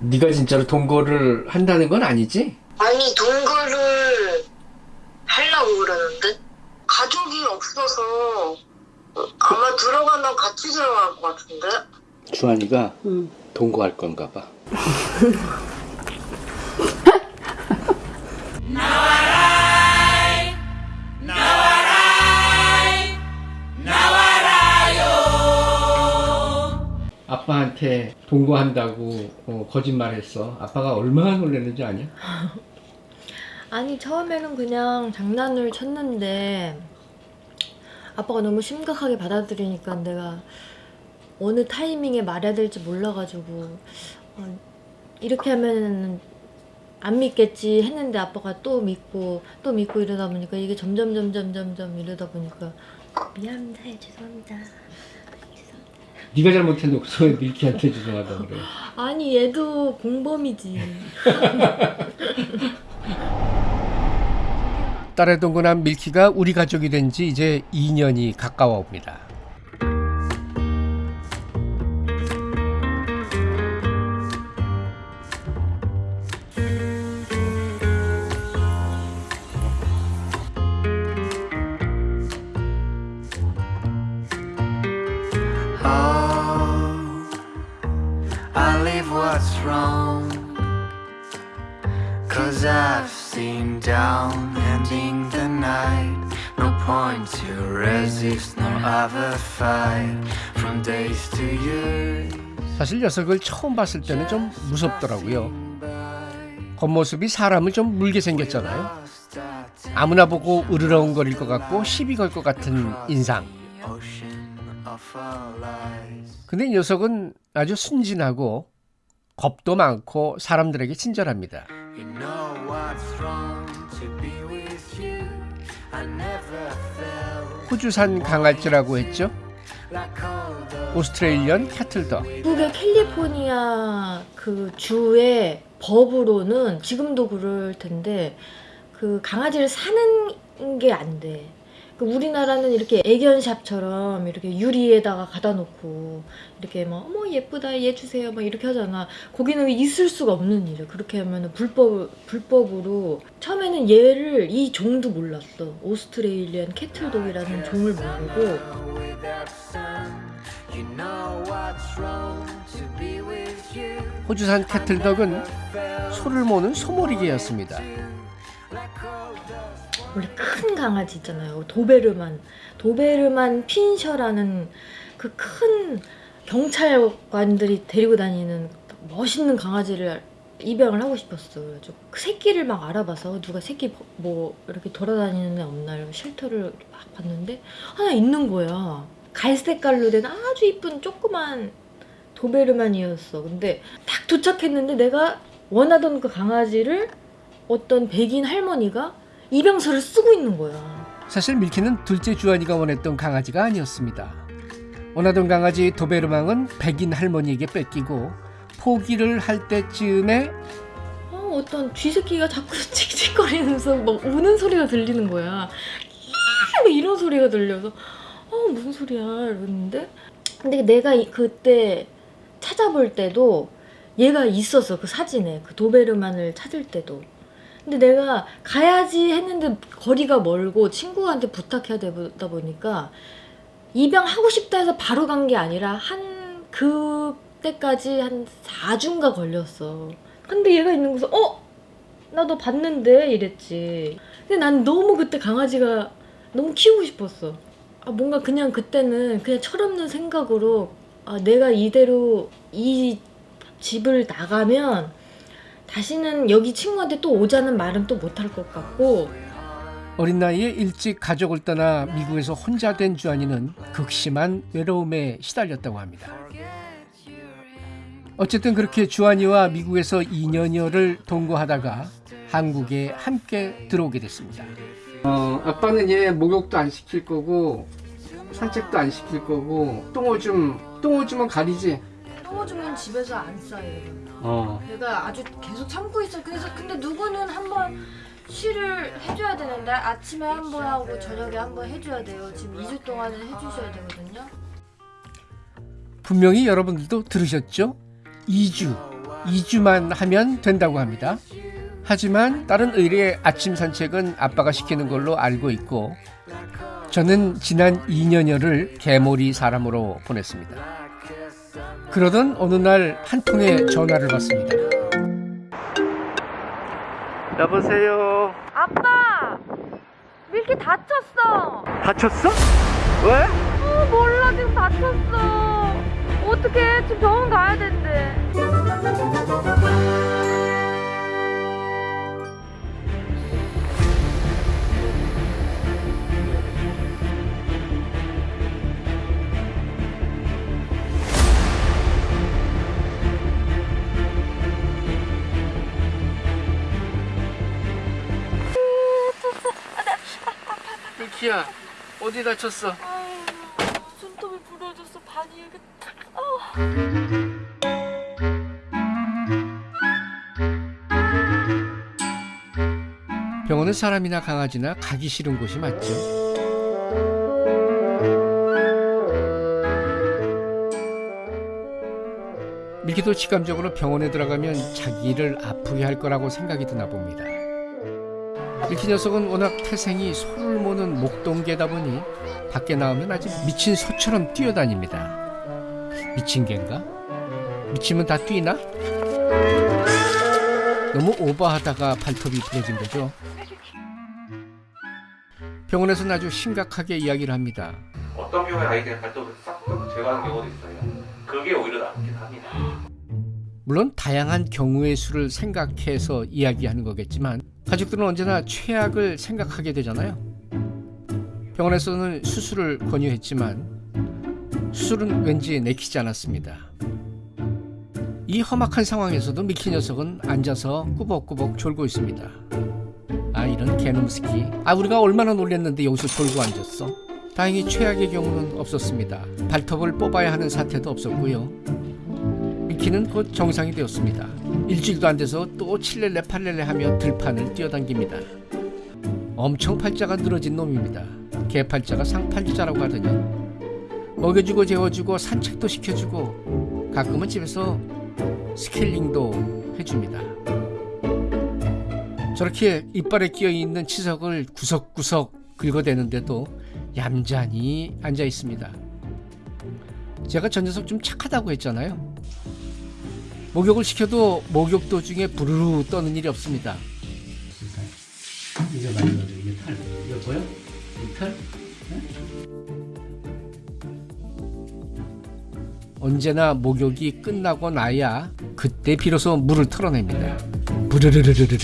네가 진짜로 동거를 한다는 건 아니지? 아니 동거를 하려고 그러는데 가족이 없어서 아마 들어가면 같이 들어갈 것 같은데 주한이가 동거할 건가 봐. 아빠한테 동거한다고 어, 거짓말했어. 아빠가 얼마나 놀랐는지 아냐? 아니 처음에는 그냥 장난을 쳤는데 아빠가 너무 심각하게 받아들이니까 내가 어느 타이밍에 말해야 될지 몰라가지고 어, 이렇게 하면 안 믿겠지 했는데 아빠가 또 믿고 또 믿고 이러다 보니까 이게 점점 점점 점점 이러다 보니까 미안합니다 죄송합니다 네가 잘못해놓고서 왜 밀키한테 죄송하다 그래. 아니 얘도 공범이지 딸의 동거남 밀키가 우리 가족이 된 지 이제 2년이 가까워 옵니다. Wrong. Cause I've seen down ending the night. No point to resist, no other fight. From days to years. 사실 녀석을 처음 봤을 때는 좀 무섭더라고요. 겉모습이 사람을 좀 물게 생겼잖아요. 아무나 보고 으르렁거릴 것 같고 시비 걸 것 같은 인상. 근데 이 녀석은 아주 순진하고 겁도 많고 사람들에게 친절합니다. You know what's wrong to be with you. I never felt 호주산 강아지라고 했죠. 오스트레일리언 캐틀덕. 미국의 캘리포니아 그 주의 법으로는 지금도 그럴 텐데 그 강아지를 사는 게 안 돼. 그 우리나라는 이렇게 애견샵처럼 이렇게 유리에다가 갖다 놓고 이렇게 막 어머 예쁘다 얘 주세요 막 이렇게 하잖아. 거기는 있을 수가 없는 일이야. 그렇게 하면은 불법 불법으로 처음에는 얘를 이 종도 몰랐어. 오스트레일리안 캐틀독이라는 종을 모르고. 호주산 캐틀덕은 소를 모는 소몰이개였습니다. 원래 큰 강아지 있잖아요. 도베르만. 도베르만 핀셔라는 그 큰 경찰관들이 데리고 다니는 멋있는 강아지를 입양을 하고 싶었어. 그래가지고 그 새끼를 막 알아봐서 누가 새끼 버- 뭐 이렇게 돌아다니는 애 없나 이러고 쉘터를 막 봤는데 하나 있는 거야. 갈색깔로 된 아주 이쁜 조그만 도베르만이었어. 근데 딱 도착했는데 내가 원하던 그 강아지를 어떤 백인 할머니가 입양서를 쓰고 있는 거야. 사실 밀키는 둘째 주한이가 원했던 강아지가 아니었습니다. 원하던 강아지 도베르망은 백인 할머니에게 뺏기고 포기를 할 때쯤에 어, 어떤 쥐새끼가 자꾸 칙칙거리면서 막 우는 소리가 들리는 거야. 막 이런 소리가 들려서 어 무슨 소리야 이러는데 근데 내가 이- 그때 찾아볼 때도 얘가 있었어 그 사진에 그 도베르만을 찾을 때도 근데 내가 가야지 했는데 거리가 멀고 친구한테 부탁해야 되다 보니까 입양하고 싶다 해서 바로 간 게 아니라 한 그때까지 한 4주인가 걸렸어. 근데 얘가 있는 곳에서 어? 나너 봤는데? 이랬지. 근데 난 너무 그때 강아지가 너무 키우고 싶었어. 아 뭔가 그냥 그때는 그냥 철없는 생각으로 아 내가 이대로 이 집을 나가면 다시는 여기 친구한테 또 오자는 말은 또 못할 것 같고 어린 나이에 일찍 가족을 떠나 미국에서 혼자 된 주한이는 극심한 외로움에 시달렸다고 합니다. 어쨌든 그렇게 주한이와 미국에서 2년여를 동거하다가 한국에 함께 들어오게 됐습니다. 어, 아빠는 얘 목욕도 안 시킬 거고 산책도 안 시킬 거고 똥오줌 똥오줌은 가리지. 똥오줌은 집에서 안 싸요 어. 내가 아주 계속 참고 있어. 그래서 근데 누구는 한번 쉬를 해줘야 되는데 아침에 한 번 하고 저녁에 한 번 해줘야 돼요. 지금 2주 동안은 해주셔야 되거든요. 분명히 여러분들도 들으셨죠? 2주. 2주만 하면 된다고 합니다. 하지만 다른 의뢰의 아침 산책은 아빠가 시키는 걸로 알고 있고 저는 지난 2년여를 개몰이 사람으로 보냈습니다. 그러던 어느 날 한 통의 전화를 받습니다. 여보세요. 아빠! 밀키 다쳤어! 다쳤어? 왜? 어, 몰라, 지금 다쳤어. 어떡해, 지금 병원 가야 된대. 밀키야 어디 다쳤어? 아유, 손톱이 부러져서 반이 이렇게 탁. 병원은 사람이나 강아지나 가기 싫은 곳이 맞죠. 밀키도 직감적으로 병원에 들어가면 자기를 아프게 할 거라고 생각이 드나 봅니다. 밀키 녀석은 워낙 태생이 소를 모는 목동개다 보니 밖에 나오면 아주 미친 소처럼 뛰어다닙니다. 미친 개인가? 미치면 다 뛰나? 너무 오버하다가 발톱이 부러진 거죠. 병원에서는 아주 심각하게 이야기를 합니다. 어떤 경우에 그냥 발톱을 싹 제거하는 경우도 있어요. 그게 오히려 낫긴 합니다. 물론 다양한 경우의 수를 생각해서 이야기하는 거겠지만 가족들은 언제나 최악을 생각하게 되잖아요. 병원에서는 수술을 권유했지만 수술은 왠지 내키지 않았습니다. 이 험악한 상황에서도 미키 녀석은 앉아서 꾸벅꾸벅 졸고 있습니다. 아 이런 개놈 새끼. 아 우리가 얼마나 놀랬는데 여기서 졸고 앉았어. 다행히 최악의 경우는 없었습니다. 발톱을 뽑아야 하는 사태도 없었고요. 미키는 곧 정상이 되었습니다. 일주일도 안 돼서 또 칠렐레 팔렐레 하며 들판을 뛰어당깁니다. 엄청 팔자가 늘어진 놈입니다. 개팔자가 상팔자라고 하더니 먹여주고 재워주고 산책도 시켜주고 가끔은 집에서 스케일링도 해줍니다. 저렇게 이빨에 끼어 있는 치석을 구석구석 긁어대는데도 얌전히 앉아 있습니다. 제가 전 녀석 좀 착하다고 했잖아요. 목욕을 시켜도 목욕 도중에 부르르 떠는 일이 없습니다. 이게 많이 넣어줘. 이게 탈. 이거 보여? 이 탈? 언제나 목욕이 끝나고 나야 그때 비로소 물을 털어냅니다. 부르르르르르르르.